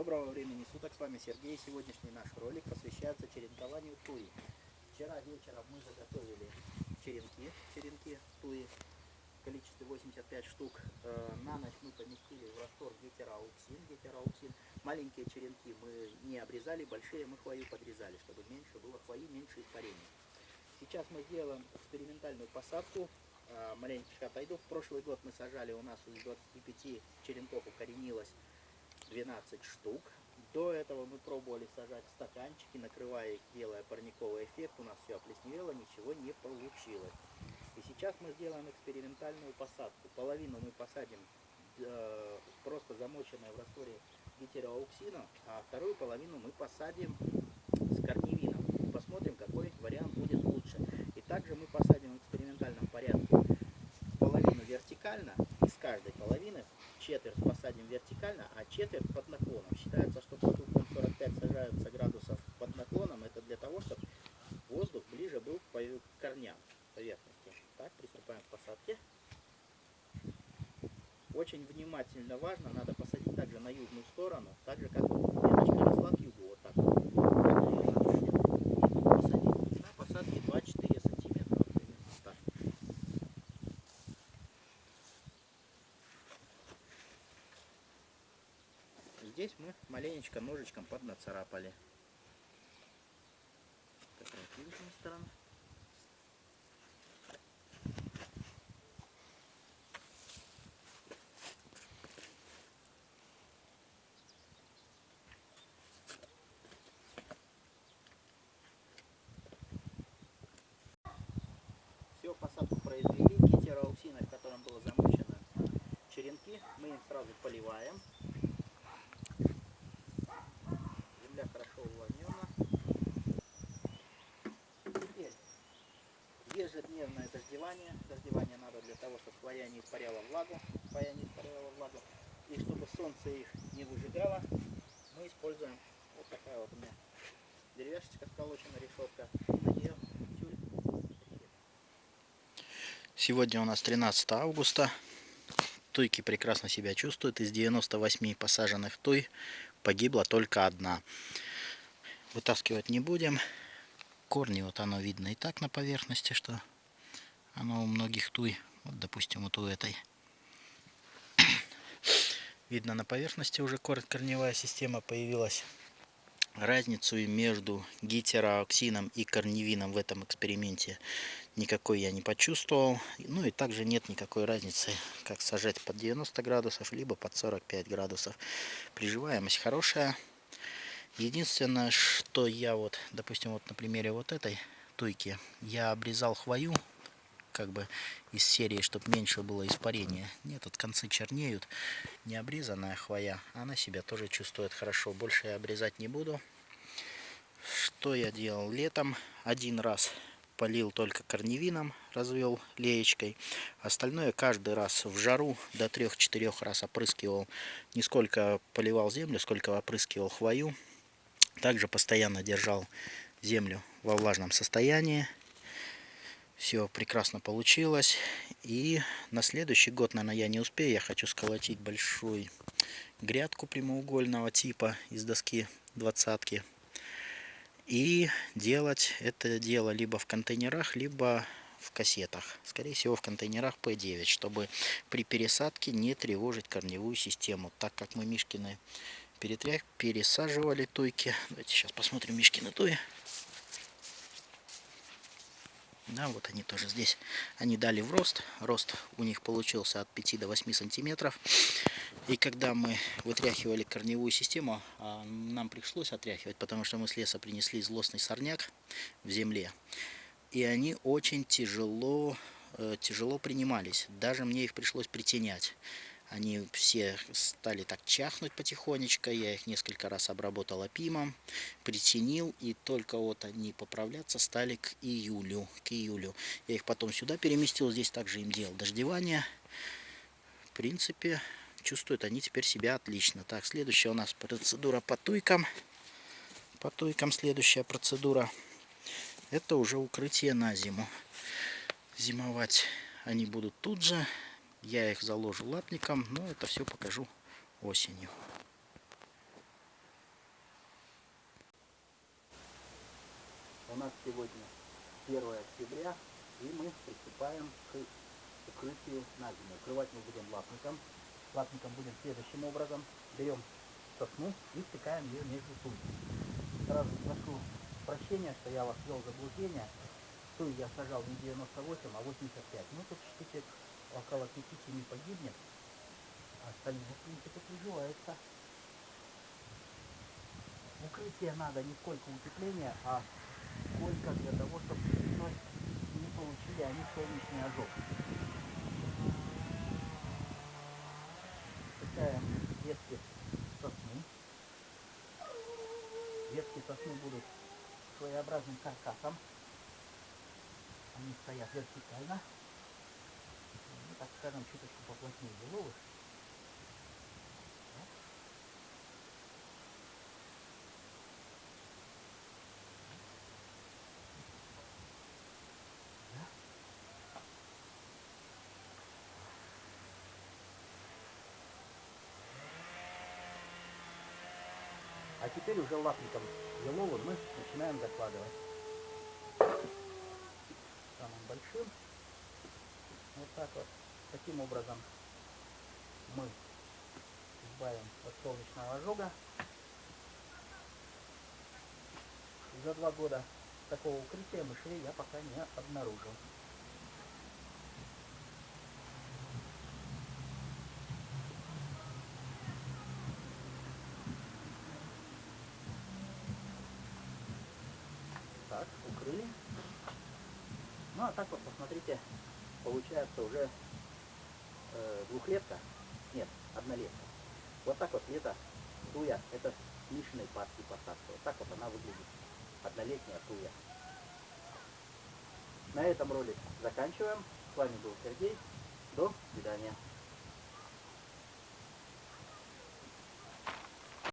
Доброго времени суток, с вами Сергей. Сегодняшний наш ролик посвящается черенкованию туи. Вчера вечером мы заготовили черенки, черенки туи количестве 85 штук. Э, на ночь мы поместили в раствор гетерауксин. гетерауксин. Маленькие черенки мы не обрезали, большие мы хвою подрезали, чтобы меньше было хвои, меньше испарений. Сейчас мы сделаем экспериментальную посадку. Э, маленечко отойду. В прошлый год мы сажали, у нас из 25 черенков укоренилось 12 штук. До этого мы пробовали сажать стаканчики, накрывая их, делая парниковый эффект. У нас все оплесневело, ничего не получилось. И сейчас мы сделаем экспериментальную посадку. Половину мы посадим э, просто замоченной в растворе гетероауксина, а вторую половину мы посадим с корневином. Посмотрим, какой вариант будет лучше. И также мы посадим в экспериментальном порядке половину вертикально, из каждой половины четверть посадим вертикально, а четверть под наклоном. Считается, что под углом 45 сажаются градусов под наклоном. Это для того, чтобы воздух ближе был к корням поверхности. Так, приступаем к посадке. Очень внимательно важно, надо посадить также на южную сторону, так же как веточка росла к югу, вот так. Посадить на посадке 2-4 сантиметра. Так. Здесь мы маленечко ножичком поднацарапали. Такая вот сторона. Все, посадку произвели. Гетероауксиной, в котором было замочено черенки, мы им сразу поливаем. Земля хорошо увлажнена. Теперь ежедневное дождевание. Дождевание надо для того, чтобы хвоя не испаряла влагу. Хвоя не испаряла влагу. И чтобы солнце их не выжигало, мы используем вот такая вот у меня деревяшечка сколочена, решетка. Сегодня у нас 13 августа. Туйки прекрасно себя чувствуют. Из 98 посаженных туй погибла только одна. Вытаскивать не будем. Корни вот оно видно и так на поверхности, что оно у многих туй. Вот, допустим, вот у этой. Видно на поверхности уже корневая система появилась. Разницу между гетерооксином и корневином в этом эксперименте никакой я не почувствовал. Ну и также нет никакой разницы, как сажать под 90 градусов, либо под 45 градусов. Приживаемость хорошая. Единственное, что я вот, допустим, вот на примере вот этой туйки, я обрезал хвою, как бы из серии, чтобы меньше было испарения. Нет, вот концы чернеют. Не обрезанная хвоя, она себя тоже чувствует хорошо. Больше я обрезать не буду. Что я делал летом? Один раз полил только корневином, развел леечкой. Остальное каждый раз в жару до 3-4 раз опрыскивал. Не сколько поливал землю, сколько опрыскивал хвою. Также постоянно держал землю во влажном состоянии. Все прекрасно получилось. И на следующий год, наверное, я не успею. Я хочу сколотить большую грядку прямоугольного типа из доски двадцатки. И делать это дело либо в контейнерах, либо в кассетах. Скорее всего в контейнерах P9, чтобы при пересадке не тревожить корневую систему. Так как мы Мишкины перетряг, пересаживали туйки. Давайте сейчас посмотрим Мишкины туи. Да, вот они тоже здесь. Они дали в рост. Рост у них получился от 5 до 8 сантиметров. И когда мы вытряхивали корневую систему, а нам пришлось отряхивать, потому что мы с леса принесли злостный сорняк в земле. И они очень тяжело, э, тяжело принимались. Даже мне их пришлось притенять. Они все стали так чахнуть потихонечку. Я их несколько раз обработал опимом, притянил. И только вот они поправляться стали к июлю. К июлю. Я их потом сюда переместил. Здесь также им делал дождевание. В принципе, чувствуют они теперь себя отлично. Так, следующая у нас процедура по туйкам. По туйкам следующая процедура. Это уже укрытие на зиму. Зимовать они будут тут же. Я их заложу лапником, но это все покажу осенью. У нас сегодня 1 октября, и мы приступаем к укрытию на зиму. Укрывать мы будем лапником. Лапником будем следующим образом. Берем сосну и втыкаем ее между сумьями. Сразу прошу прощения, что я вас вел в заблуждение. Ту я сажал не 98, а 85. Ну, тут штучек около 5-7 погибнет. А остальные, в принципе, приживаются. Укрытие надо не сколько утепления, а сколько для того, чтобы весной не получили они солнечный ожог. Втыкаем ветки сосны. Ветки сосны будут своеобразным каркасом. Они стоят вертикально. Скажем, чуточку поплотнее беловых. А теперь уже лапником еловым мы начинаем закладывать. Самым большим. Вот так вот. Таким образом мы избавим от солнечного ожога. За два года такого укрытия мышей я пока не обнаружил. Так, укрыли. Ну а так вот, посмотрите, получается уже э, двухлетка, нет, однолетка. Вот так вот лето туя, это с Мишиной партии посадка. Вот так вот она выглядит, однолетняя туя. На этом ролик заканчиваем. С вами был Сергей. До свидания.